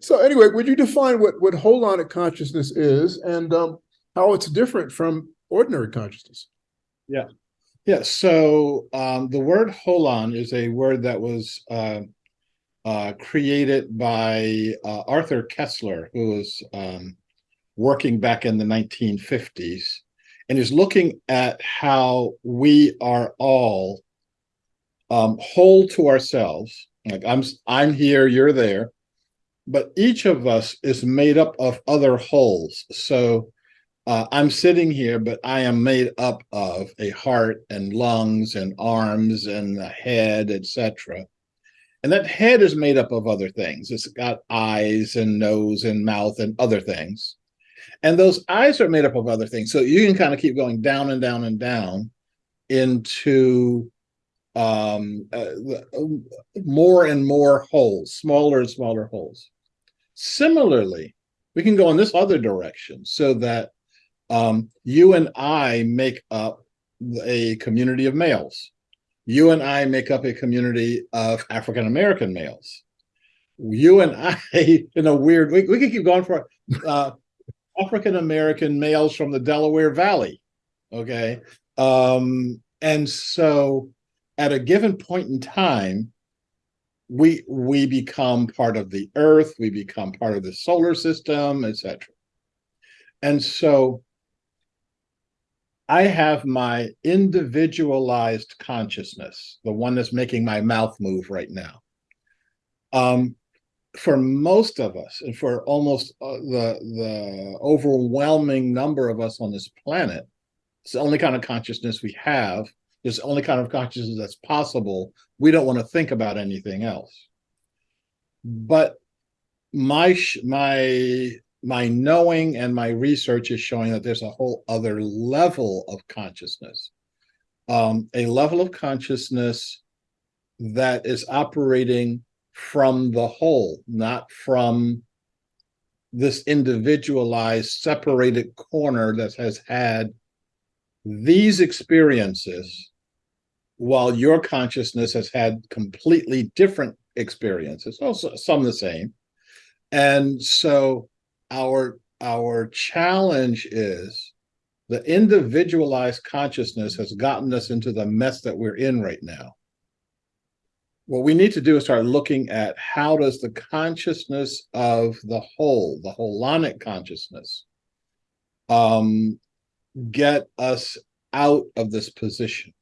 So anyway, would you define what, what holonic consciousness is and um, how it's different from ordinary consciousness? Yeah. Yeah. So um, the word holon is a word that was uh, uh, created by uh, Arthur Koestler, who was um, working back in the 1950s and is looking at how we are all um, whole to ourselves. Like I'm, I'm here, you're there, but each of us is made up of other wholes. So uh, I'm sitting here, but I am made up of a heart and lungs and arms and a head, etc. And that head is made up of other things. It's got eyes and nose and mouth and other things. And those eyes are made up of other things. So you can kind of keep going down and down and down into um, uh, um, more and more wholes, smaller and smaller wholes. Similarly, we can go in this other direction so that um, you and I make up a community of males. You and I make up a community of African American males. You and I, in a weird, we, we can keep going for uh, African American males from the Delaware Valley. Okay. Um, and so at a given point in time, we we become part of the earth, we become part of the solar system, etc. And so I have my individualized consciousness, the one that's making my mouth move right now. Um, for most of us, and for almost uh, the the overwhelming number of us on this planet, it's the only kind of consciousness we have. It's the only kind of consciousness that's possible. We don't want to think about anything else. But my my my knowing and my research is showing that there's a whole other level of consciousness, um, a level of consciousness that is operating from the whole, not from this individualized, separated corner that has had these experiences while your consciousness has had completely different experiences, also some the same. And so our our challenge is the individualized consciousness has gotten us into the mess that we're in right now. What we need to do is start looking at how does the consciousness of the whole, the holonic consciousness, um, get us out of this position.